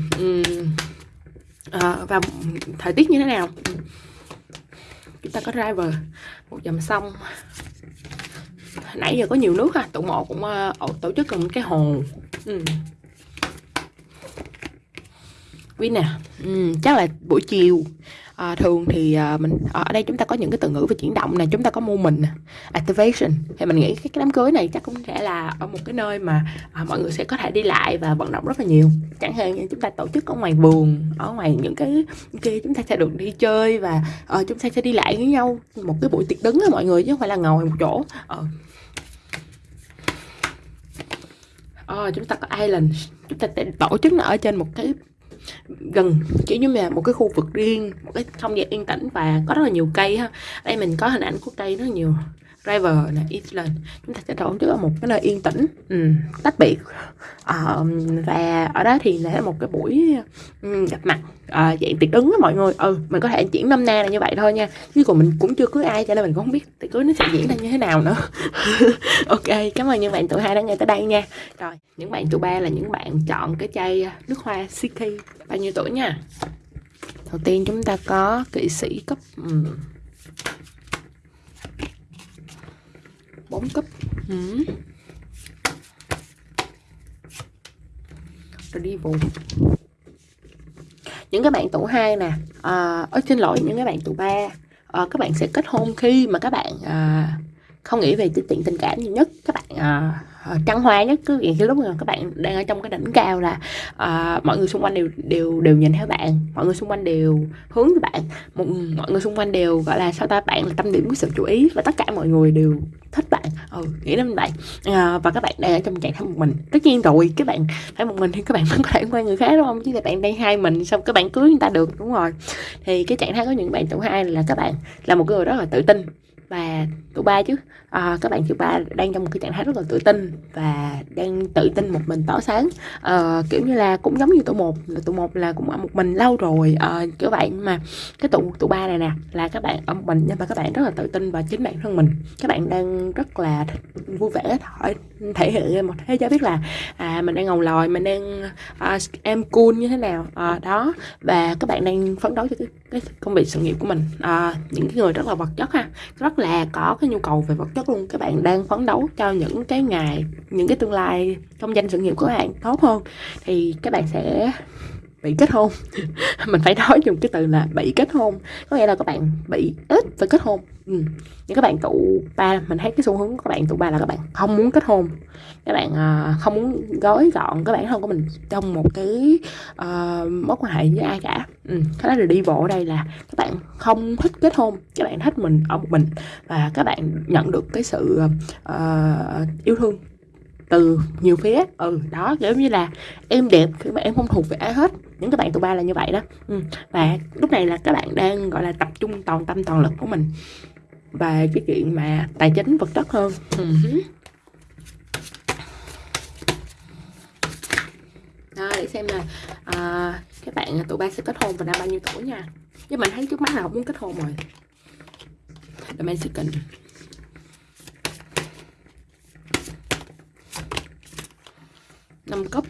à, và thời tiết như thế nào? Chúng ta có driver. Một dòng sông. Nãy giờ có nhiều nước ha tụ một cũng uh, tổ chức một cái hồ. Ừ quý nè. Ừ, chắc là buổi chiều. À, thường thì à, mình à, ở đây chúng ta có những cái từ ngữ về chuyển động này chúng ta có mô mình activation. Thì mình nghĩ cái, cái đám cưới này chắc cũng sẽ là ở một cái nơi mà à, mọi người sẽ có thể đi lại và vận động rất là nhiều. Chẳng hạn như chúng ta tổ chức ở ngoài vườn ở ngoài những cái kia chúng ta sẽ được đi chơi và à, chúng ta sẽ đi lại với nhau một cái buổi tiệc đứng á mọi người chứ không phải là ngồi một chỗ. À, à, chúng ta có island. Chúng ta sẽ tổ chức nó ở trên một cái gần, kiểu như là một cái khu vực riêng, một cái không gian yên tĩnh và có rất là nhiều cây ha. Đây mình có hình ảnh của cây rất là nhiều driver là Island chúng ta sẽ đổ trước ở một cái nơi yên tĩnh. Ừ, tách biệt. À, và ở đó thì là một cái buổi um, gặp mặt. À, dạng tiệc ứng đó mọi người. Ừ mình có thể chuyển năm na là như vậy thôi nha. Chứ còn mình cũng chưa cưới ai cho nên mình cũng không biết tiệc cưới nó sẽ diễn ra như thế nào nữa. Ok cảm ơn những bạn tụi hai đã nghe tới đây nha. Rồi những bạn tụi ba là những bạn chọn cái chai nước hoa Siki bao nhiêu tuổi nha? Đầu tiên chúng ta có kỵ sĩ cấp um, 4 cúp. Ừ. rồi đi vùng. Những cái bạn tủ 2 nè à, ơi xin lỗi những cái bạn tủ 3 à, các bạn sẽ kết hôn khi mà các bạn à, không nghĩ về tiện tình cảm nhiều nhất. Các bạn à, Ờ, trăng hoa nhất cứ cái lúc mà các bạn đang ở trong cái đỉnh cao là uh, mọi người xung quanh đều đều đều nhìn theo bạn mọi người xung quanh đều hướng với bạn. Một, mọi người xung quanh đều gọi là sao ta bạn là tâm điểm của sự chú ý và tất cả mọi người đều thích bạn. Ừ nghĩ đến vậy uh, ờ, và các bạn đang ở trong trạng thái một mình. Tất nhiên rồi các bạn phải một mình thì các bạn vẫn có thể quen người khác đúng không? Chứ là bạn đang hai mình xong các bạn cưới người ta được đúng rồi. Thì cái trạng thái có những bạn tuổi hai là các bạn là một người rất là tự tin và tuổi ba chứ. À, các bạn tuổi ba đang trong một cái trạng thái rất là tự tin và đang tự tin một mình tỏ sáng. À, kiểu như là cũng giống như tuổi một là tuổi một là cũng ở một mình lâu rồi à, kiểu vậy. Mà cái tuổi tuổi ba này nè là các bạn ở một mình nhưng mà các bạn rất là tự tin và chính bản thân mình. Các bạn đang rất là vui vẻ thể, thể hiện một thế giới biết là à, mình đang ngầu lòi mình đang à, em cool như thế nào. À, đó. Và các bạn đang phấn đấu cho cái, cái công việc sự nghiệp của mình. À, những cái người rất là vật chất ha rất là là có cái nhu cầu về vật chất luôn. Các bạn đang phấn đấu cho những cái ngày, những cái tương lai trong danh sự nghiệp của các bạn tốt hơn. Thì các bạn sẽ bị kết hôn. Mình phải nói dùng cái từ là bị kết hôn. Có nghĩa là các bạn bị ít và kết hôn. Ừ. những các bạn tụ ba mình thấy cái xu hướng của các bạn tụ ba là các bạn không muốn kết hôn. Các bạn uh, không muốn gói gọn các bạn thân của mình trong một cái uh, mối quan hệ với ai cả. Ừ. cái đó là đi bộ ở đây là các bạn không thích kết hôn các bạn thích mình ở một mình và các bạn nhận được cái sự uh, yêu thương từ nhiều phía. Ừ đó kiểu như là em đẹp khi mà em không thuộc về ai hết. Những cái bạn tụi ba là như vậy đó. Ừ. và lúc này là các bạn đang gọi là tập trung toàn tâm toàn lực của mình và cái chuyện mà tài chính vật chất hơn. Ừ. đó để xem là à, các bạn tụi ba sẽ kết hôn vào năm bao nhiêu tuổi nha. Chứ mình thấy trước mắt là không muốn kết hôn rồi. The Mexican năm cấp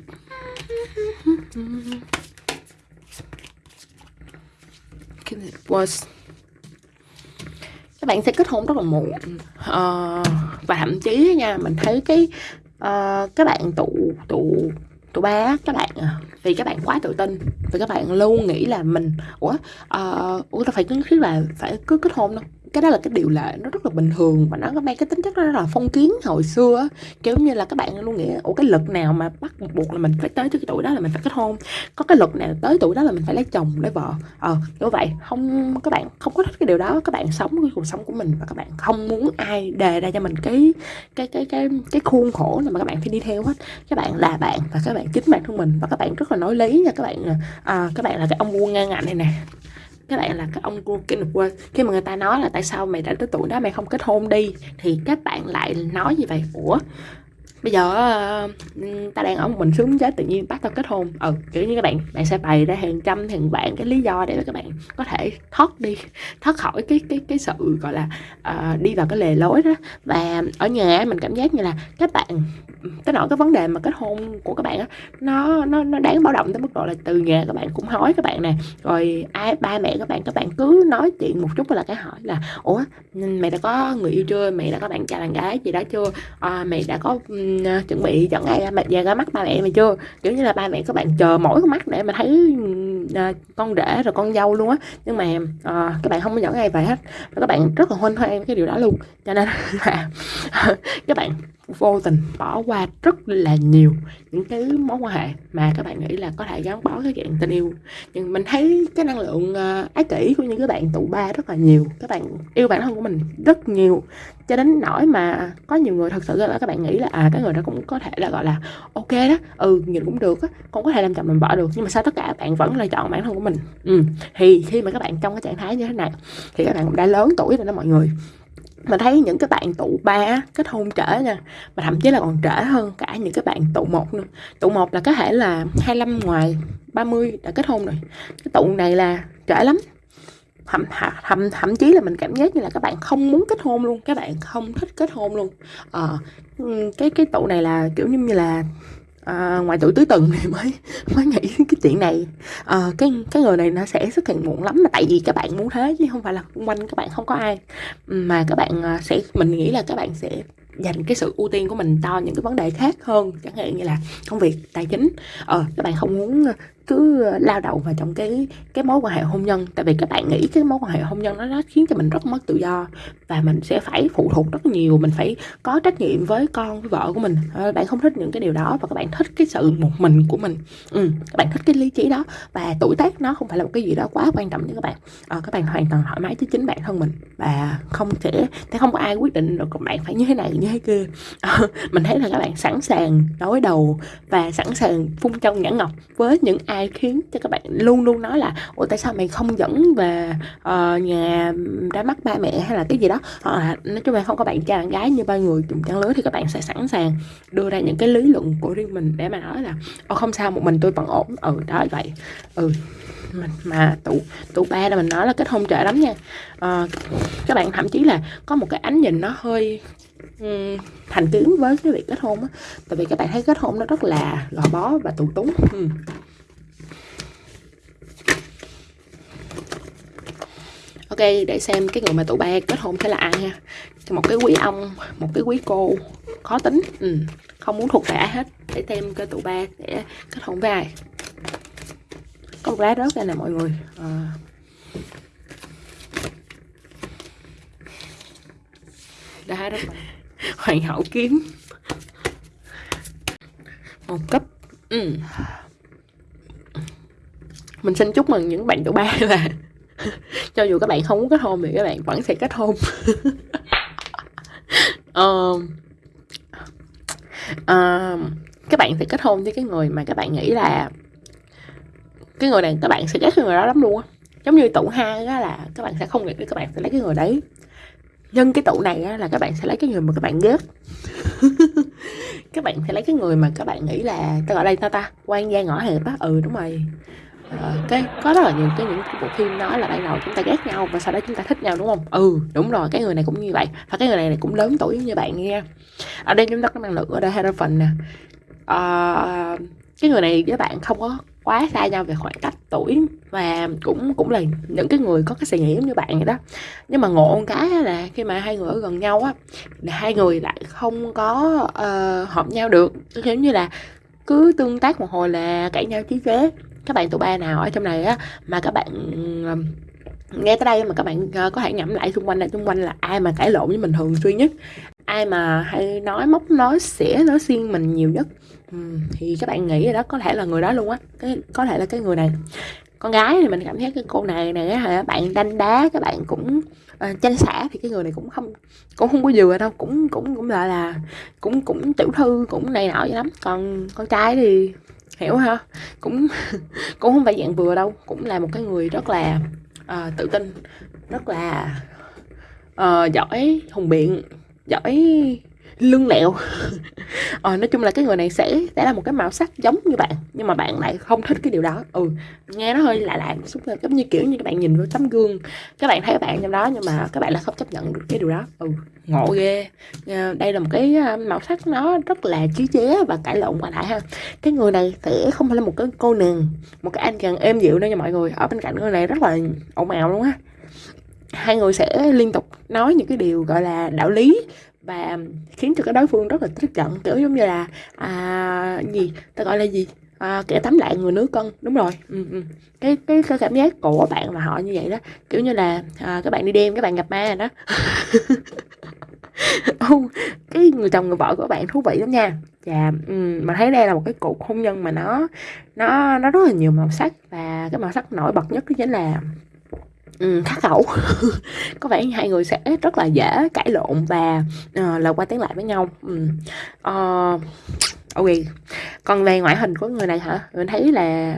was. Các bạn sẽ kết hôn rất là muộn. Uh, và thậm chí nha mình thấy cái uh, các bạn tụ tụ tụ ba các bạn à, vì các bạn quá tự tin. Vì các bạn luôn nghĩ là mình ủa uh, ủa ta phải cứ thiết là phải cứ kết hôn đâu cái đó là cái điều lệ nó rất là bình thường và nó có mang cái tính chất rất là phong kiến hồi xưa á. Kiểu như là các bạn luôn nghĩ ủa cái lực nào mà bắt buộc là mình phải tới cái tuổi đó là mình phải kết hôn? Có cái lực nào tới tuổi đó là mình phải lấy chồng lấy vợ? Ờ như vậy. Không các bạn không có thích cái điều đó. Các bạn sống cái cuộc sống của mình và các bạn không muốn ai đề ra cho mình cái cái cái cái cái khuôn khổ nào mà các bạn phải đi theo hết. Các bạn là bạn và các bạn chính bản thân mình và các bạn rất là nói lý nha. Các bạn à, à các bạn là cái ông vua ngang ngạnh này nè các bạn là các ông King of khi mà người ta nói là tại sao mày đã tới tuổi đó mày không kết hôn đi, thì các bạn lại nói như vậy. Ủa? Bây giờ uh, ta đang ở một mình sướng chết tự nhiên bắt tao kết hôn. Ừ kiểu như các bạn bạn sẽ bày ra hàng trăm hàng vạn cái lý do để các bạn có thể thoát đi thoát khỏi cái cái cái sự gọi là uh, đi vào cái lề lối đó. Và ở nhà mình cảm giác như là các bạn cái nỗi cái vấn đề mà kết hôn của các bạn á nó nó nó đáng báo động tới mức độ là từ nhà các bạn cũng hỏi các bạn nè. Rồi ai ba mẹ các bạn các bạn cứ nói chuyện một chút là cái hỏi là ủa mày đã có người yêu chưa? Mày đã có bạn trai bạn gái gì đó chưa? Ờ, à, mày đã có um, À, chuẩn bị chọn ngày mà về ra mắt ba mẹ mày chưa? Kiểu như là ba mẹ các bạn chờ mỗi con mắt để mà thấy uh, con rể rồi con dâu luôn á. Nhưng mà uh, các bạn không có dẫn ai về hết. Và các bạn rất là hoan hoan cái điều đó luôn. Cho nên là các bạn vô tình bỏ qua rất là nhiều những cái mối quan hệ mà các bạn nghĩ là có thể gắn bó cái chuyện tình yêu. Nhưng mình thấy cái năng lượng uh, ái kỷ của những cái bạn tụ ba rất là nhiều. Các bạn yêu bản thân của mình rất nhiều cho đến nỗi mà có nhiều người thật sự là các bạn nghĩ là à cái người đó cũng có thể là, gọi là, ok đó ừ nhìn cũng được á, cũng có thể làm chồng mình vợ được, nhưng mà sao tất cả bạn vẫn là chọn bản thân của mình? Ừ thì khi mà các bạn trong cái trạng thái như thế này, thì các bạn cũng đã lớn tuổi rồi đó mọi người. Mà thấy những cái bạn tụ ba kết hôn trễ nha, mà thậm chí là còn trễ hơn cả những cái bạn tụ một nữa. Tụ một là có thể là 25 ngoài 30 đã kết hôn rồi. Cái tụ này là trễ lắm thậm, thậm, thậm chí là mình cảm giác như là các bạn không muốn kết hôn luôn các bạn không thích kết hôn luôn. À, cái cái tụ này là kiểu như là à, ngoài tuổi tứ tuần thì mới mới nghĩ cái chuyện này. À, cái cái người này nó sẽ xuất hiện muộn lắm mà tại vì các bạn muốn thế chứ không phải là xung quanh các bạn không có ai. Mà các bạn sẽ mình nghĩ là các bạn sẽ dành cái sự ưu tiên của mình cho những cái vấn đề khác hơn. Chẳng hạn như là công việc tài chính. Ờ các bạn không muốn cứ lao đầu vào trong cái cái mối quan hệ hôn nhân. Tại vì các bạn nghĩ cái mối quan hệ hôn nhân nó, nó khiến cho mình rất mất tự do và mình sẽ phải phụ thuộc rất nhiều mình phải có trách nhiệm với con với vợ của mình. À, bạn không thích những cái điều đó và các bạn thích cái sự một mình của mình. Ừ, các bạn thích cái lý trí đó và tuổi tác nó không phải là một cái gì đó quá quan trọng với các bạn. À, các bạn hoàn toàn thoải mái với chính bản thân mình và không thể, sẽ không có ai quyết định được các bạn phải như thế này như thế kia. À, mình thấy là các bạn sẵn sàng đối đầu và sẵn sàng phun trong nhãn ngọc với những ai khiến cho các bạn luôn luôn nói là ủa tại sao mày không dẫn về uh, nhà ra mắt ba mẹ? hay là cái gì đó. Hoặc là nói chung là không có bạn trai bạn gái như ba người cùng trang lứa thì các bạn sẽ sẵn sàng đưa ra những cái lý luận của riêng mình để mà nói là ồ không sao một mình tôi vẫn ổn. Ừ đó vậy. Ừ mình mà tụ tụ ba là mình nói là kết hôn trễ lắm nha. À, các bạn thậm chí là có một cái ánh nhìn nó hơi um, thành kiến với cái việc kết hôn á. Tại vì các bạn thấy kết hôn nó rất là gò bó và tù túng. Ừ. ok, để xem cái người mà tụi ba kết hôn sẽ là ai ha. Một cái quý ông, một cái quý cô, khó tính. Ừ. không muốn thuộc về ai hết. Để xem cái tụi ba sẽ kết hôn với ai. Có một lá rớt ra nè mọi người. À. đá đó hoàng hậu kiếm. Một cấp. Ừ. mình xin chúc mừng những bạn tụi ba là cho dù các bạn không muốn kết hôn thì các bạn vẫn sẽ kết hôn um, um, các bạn sẽ kết hôn với cái người mà các bạn nghĩ là cái người này các bạn sẽ ghét cái người đó lắm luôn á giống như tụ hai á là các bạn sẽ không nghĩ các bạn sẽ lấy cái người đấy nhân cái tụ này á là các bạn sẽ lấy cái người mà các bạn ghét các bạn sẽ lấy cái người mà các bạn nghĩ là ta gọi đây ta ta quan gia ngõ hẹp á ừ đúng rồi Ờ, cái có rất là nhiều cái những bộ phim nói là ban đầu chúng ta ghét nhau và sau đó chúng ta thích nhau đúng không? Ừ đúng rồi cái người này cũng như vậy. Và cái người này, này cũng lớn tuổi như bạn nghe ở đây chúng ta có năng lượng ở đây hai phần nè. À, cái người này với bạn không có quá xa nhau về khoảng cách tuổi và cũng cũng là những cái người có cái suy nghĩ giống như bạn vậy đó. Nhưng mà ngộ một cái là khi mà hai người ở gần nhau á là hai người lại không có uh, hợp nhau được. Giống như là cứ tương tác một hồi là cãi nhau chí chế các bạn tụi ba nào ở trong này á mà các bạn ờ, nghe tới đây mà các bạn ờ, có thể ngẫm lại xung quanh đây. Xung quanh là ai mà cãi lộn với mình thường xuyên nhất. Ai mà hay nói móc nói xỉa nói xiên mình nhiều nhất. Thì các bạn nghĩ đó có thể là người đó luôn á. Cái có thể là cái người này. Con gái thì mình cảm thấy cái cô này này á bạn đanh đá các bạn cũng ờ, uh, tranh xả thì cái người này cũng không cũng không có vừa đâu. Cũng cũng cũng là là cũng cũng tiểu thư cũng này nọ vậy lắm. Còn con trai thì hiểu ha cũng cũng không phải dạng vừa đâu cũng là một cái người rất là uh, tự tin rất là uh, giỏi hùng biện giỏi lưng lẹo. Ờ, nói chung là cái người này sẽ sẽ là một cái màu sắc giống như bạn nhưng mà bạn lại không thích cái điều đó. Ừ nghe nó hơi lạ lạ xúc giống như kiểu như các bạn nhìn vào tấm gương các bạn thấy bạn trong đó nhưng mà các bạn lại không chấp nhận được cái điều đó. Ừ ngộ ghê. Ờ, đây là một cái ờ, màu sắc nó rất là trí chế và cãi lộn qua lại ha. Cái người này sẽ không phải là một cái cô nàng một cái anh chàng êm dịu đâu nha mọi người. Ở bên cạnh người này rất là ồn ào luôn á. Hai người sẽ liên tục nói những cái điều gọi là đạo lý và khiến cho cái đối phương rất là tức giận kiểu giống như là à, gì? Ta gọi là gì? À, kẻ tắm lại người nước cân. Đúng rồi. Ừ, ừ. Cái, cái cái cảm giác của bạn và họ như vậy đó. Kiểu như là à, các bạn đi đêm các bạn gặp ma rồi đó. Oh, cái người chồng người vợ của bạn thú vị lắm nha. Và um, ừ, mà thấy đây là một cái cuộc hôn nhân mà nó nó nó rất là nhiều màu sắc. Và cái màu sắc nổi bật nhất đó chính là Ừ, um, khắc khẩu. Có vẻ hai người sẽ rất là dễ cãi lộn và ờ, uh, là qua tiếng lại với nhau. Um, uh, ok. Còn về ngoại hình của người này hả? Mình thấy là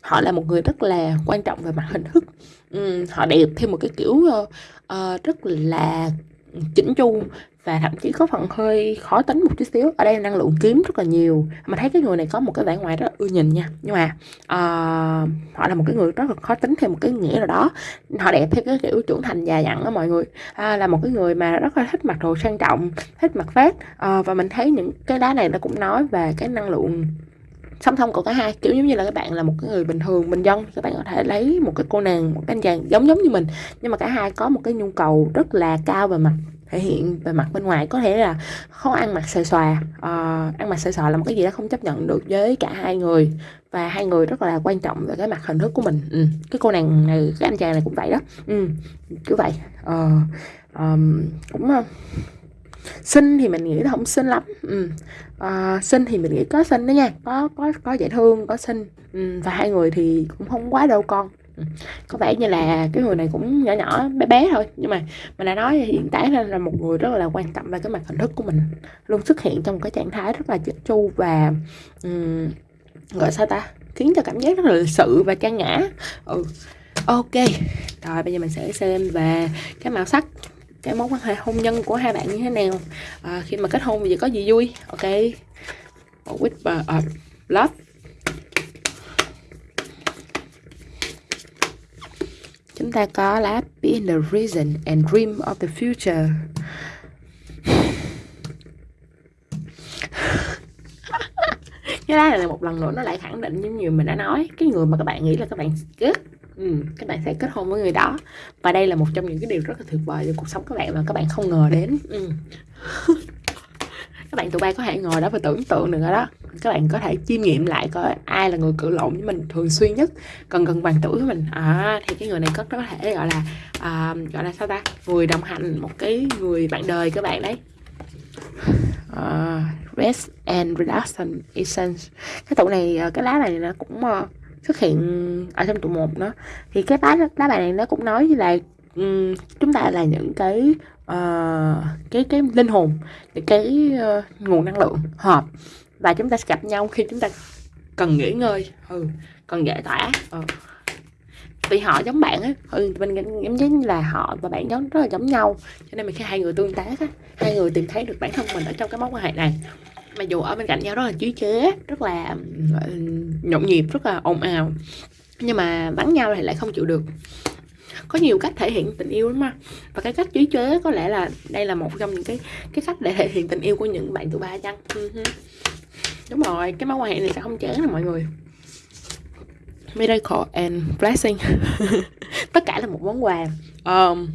họ là một người rất là quan trọng về mặt hình thức. Um, họ đẹp theo một cái kiểu uh, uh, rất là chỉnh chu và thậm chí có phần hơi khó tính một chút xíu. Ở đây năng lượng kiếm rất là nhiều. Mà thấy cái người này có một cái vẻ ngoài rất ưa nhìn nha. Nhưng mà uh, họ là một cái người rất là khó tính theo một cái nghĩa nào đó. Họ đẹp theo cái kiểu trưởng thành già dặn đó mọi người. À, là một cái người mà rất là thích mặc đồ sang trọng thích mặc vest. Uh, và mình thấy những cái đá này nó cũng nói về cái năng lượng song song của cả hai. Kiểu giống như là các bạn là một cái người bình thường bình dân. Các bạn có thể lấy một cái cô nàng một cái anh chàng giống giống như mình. Nhưng mà cả hai có một cái nhu cầu rất là cao về mặt thể hiện về mặt bên ngoài có thể là khó ăn mặc xòe xòa à, ăn mặc xòe xòa là một cái gì đó không chấp nhận được với cả hai người và hai người rất là quan trọng về cái mặt hình thức của mình ừ. cái cô nàng này cái anh chàng này cũng vậy đó ừ. cứ vậy à, um, cũng uh, xinh thì mình nghĩ là không xinh lắm ừ. à, xinh thì mình nghĩ có xinh đó nha có có có dễ thương có xinh ừ. và hai người thì cũng không quá đâu con có vẻ như là cái người này cũng nhỏ nhỏ bé bé thôi. Nhưng mà mình đã nói hiện tại là một người rất là quan tâm về cái mặt hình thức của mình. Luôn xuất hiện trong cái trạng thái rất là chỉnh chu và um, gọi sao ta? Khiến cho cảm giác rất là lịch sự và trang nhã ừ. Ok. Rồi bây giờ mình sẽ xem về cái màu sắc cái mối quan hệ hôn nhân của hai bạn như thế nào. À, khi mà kết hôn thì có gì vui? Ok. With uh, ờ, love. Chúng ta có lá Being the reason and dream of the future. cái lá là một lần nữa nó lại khẳng định như nhiều mình đã nói cái người mà các bạn nghĩ là các bạn kết ừ, các bạn sẽ kết hôn với người đó và đây là một trong những cái điều rất là tuyệt vời trong cuộc sống các bạn mà các bạn không ngờ đến ừ. các bạn tụi bay có thể ngồi đó và tưởng tượng được rồi đó. Các bạn có thể chiêm nghiệm lại coi ai là người cự lộn với mình thường xuyên nhất cần gần bằng tuổi với mình. À, thì cái người này có có thể gọi là à, gọi là sao ta? Người đồng hành một cái người bạn đời các bạn đấy. Uh, rest and reduction essence. Cái tụ này à, cái lá này nó cũng uh, xuất hiện ở trong tụ một nữa. Thì cái lá lá bài này nó cũng nói như là um, chúng ta là những cái uh, cái cái linh hồn cái uh, nguồn năng lượng hợp. Và chúng ta sẽ gặp nhau khi chúng ta cần nghỉ ngơi. Ừ cần giải tỏa. Ừ. vì họ giống bạn á. Ừ, mình cảm giác như là họ và bạn giống rất là giống nhau. Cho nên mình khi hai người tương tác á. Hai người tìm thấy được bản thân mình ở trong cái mối quan hệ này. Mà dù ở bên cạnh nhau rất là trí chế rất là nhộn nhịp rất là ồn ào. Nhưng mà bắn nhau thì lại không chịu được có nhiều cách thể hiện tình yêu lắm mà và cái cách trí chế có lẽ là đây là một trong những cái cái cách để thể hiện tình yêu của những bạn tụi ba chăng? Ừ Đúng rồi cái mối quan hệ này sẽ không chán đâu mọi người. Miracle and blessing. Tất cả là một món quà. Um,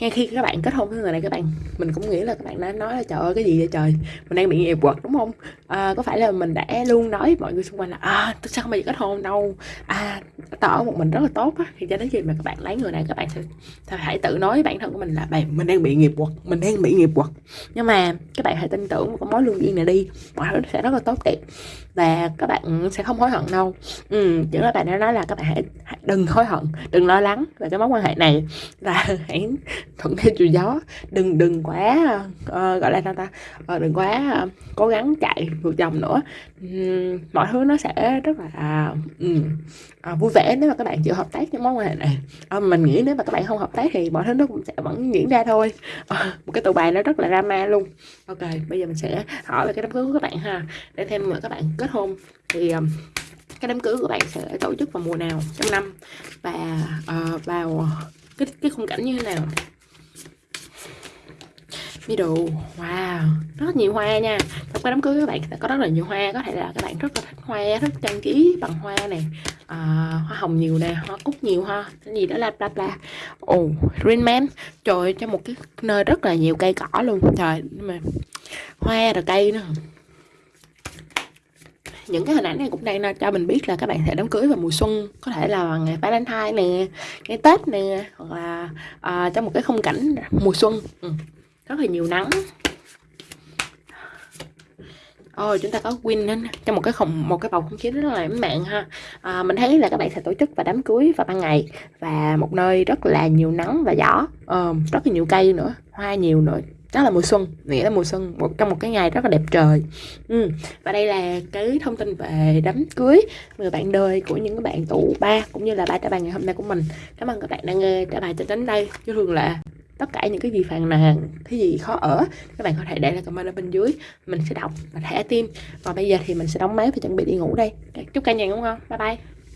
ngay khi các bạn kết hôn với người này các bạn mình cũng nghĩ là các bạn đã nói là trời ơi cái gì vậy trời? Mình đang bị nghiệp quật đúng không? À, có phải là mình đã luôn nói với mọi người xung quanh là à tôi sao không bao giờ kết hôn đâu? À tỏ một mình rất là tốt á. Thì cho đến khi mà các bạn lấy người này các bạn sẽ, sẽ hãy tự nói với bản thân của mình là bạn mình đang bị nghiệp quật mình đang bị nghiệp quật. Nhưng mà các bạn hãy tin tưởng vào cái mối lương duyên này đi. Mọi thứ sẽ rất là tốt đẹp và các bạn sẽ không hối hận đâu. Ừ chỉ là bạn đã nói là các bạn hãy, hãy đừng hối hận đừng lo lắng về cái mối quan hệ này. Và hãy thuận theo chiều gió. Đừng đừng quá uh, gọi là sao ta? Uh, đừng quá uh, cố gắng chạy ngược dòng nữa. Um, mọi thứ nó sẽ rất là um, uh, vui vẻ nếu mà các bạn chịu hợp tác trong mối quan hệ này. Uh, mình nghĩ nếu mà các bạn không hợp tác thì mọi thứ nó cũng sẽ vẫn diễn ra thôi. Uh, một cái tụ bài nó rất là drama luôn. Ok bây giờ mình sẽ hỏi về cái đám cưới của các bạn ha. Để thêm mà các bạn kết hôn thì um, cái đám cưới của bạn sẽ tổ chức vào mùa nào trong năm? Và uh, vào cái cái khung cảnh như thế nào? Middle wow. Rất nhiều hoa nha. Trong cái đám cưới các bạn sẽ có rất là nhiều hoa. Có thể là các bạn rất là thích hoa rất trang trí bằng hoa này à, hoa hồng nhiều nè hoa cúc nhiều ha. Cái gì đó là bla bla. Ồ oh, green man. Trời trong một cái nơi rất là nhiều cây cỏ luôn. Trời mà hoa rồi cây nữa. Những cái hình ảnh này cũng đang cho mình biết là các bạn sẽ đám cưới vào mùa xuân. Có thể là ngày Valentine nè ngày Tết nè hoặc là à, trong một cái khung cảnh mùa xuân. Ừ rất là nhiều nắng. Ôi, chúng ta có win trong một cái không một cái bầu không khí rất là lãng mạn ha. À, mình thấy là các bạn sẽ tổ chức và đám cưới vào ban ngày và một nơi rất là nhiều nắng và gió. À, rất là nhiều cây nữa hoa nhiều nữa. Đó là mùa xuân nghĩa là mùa xuân một trong một cái ngày rất là đẹp trời. Ừ. và đây là cái thông tin về đám cưới người bạn đời của những bạn tụ ba cũng như là ba trả bài ngày hôm nay của mình. Cảm ơn các bạn đã nghe trả bài cho đến đây. Chứ thường là tất cả những cái gì phàn nàn, cái gì khó ở, các bạn có thể để lại comment ở bên dưới. Mình sẽ đọc và thẻ tim và bây giờ thì mình sẽ đóng máy và chuẩn bị đi ngủ đây. Chúc cả nhà ngủ ngon. Bye bye.